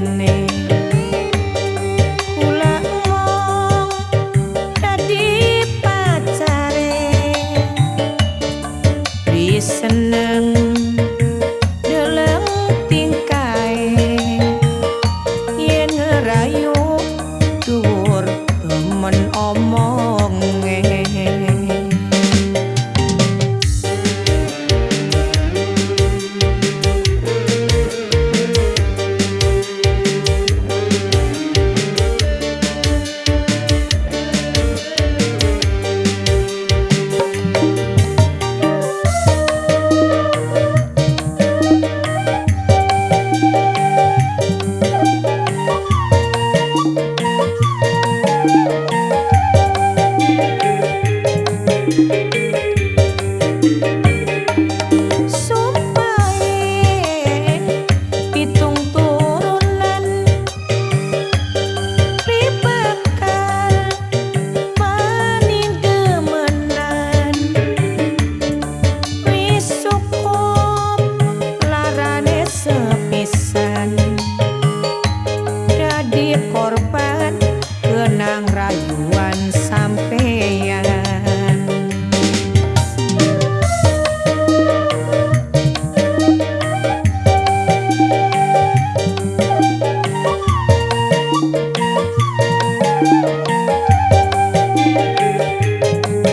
ini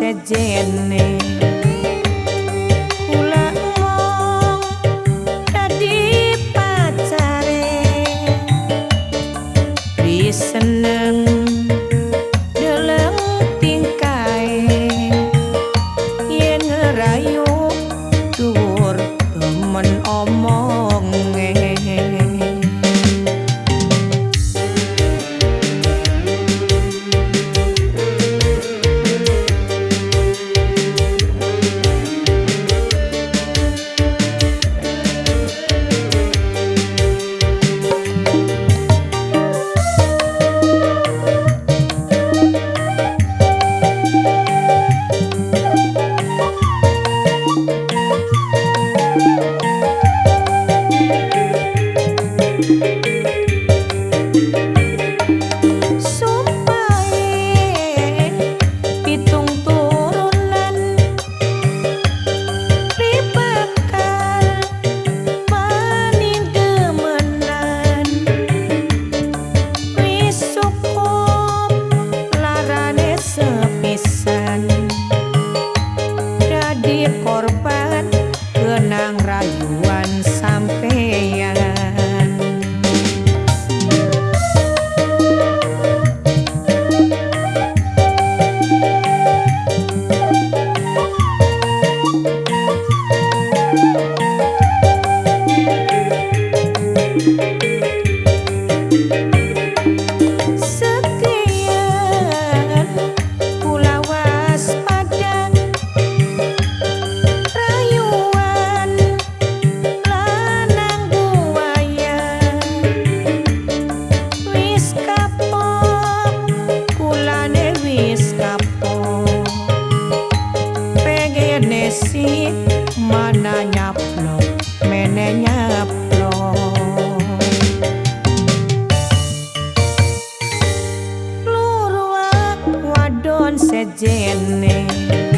Pula sejene Listen to জেনে